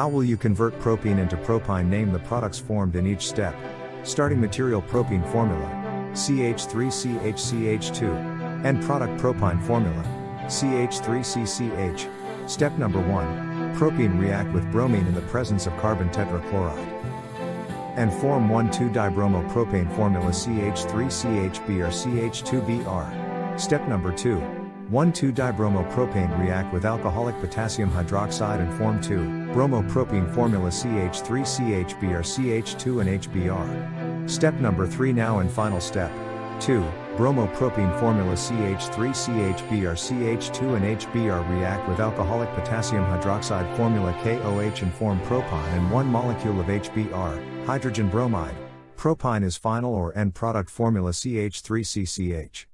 How will you convert propene into propyne? Name the products formed in each step. Starting material propene formula CH3CHCH2. End product propyne formula CH3CCH. Step number 1 Propene react with bromine in the presence of carbon tetrachloride. And form 1,2-dibromopropane formula CH3CHB or CH2BR. Step number 2 1,2-dibromopropane react with alcoholic potassium hydroxide and form 2, bromopropene formula CH3CHB or CH2 and HBr. Step number 3 now and final step. 2. Bromopropene formula CH3CHB or CH2 and HBr react with alcoholic potassium hydroxide formula KOH and form propyne and one molecule of HBr, hydrogen bromide. Propyne is final or end product formula CH3CCH.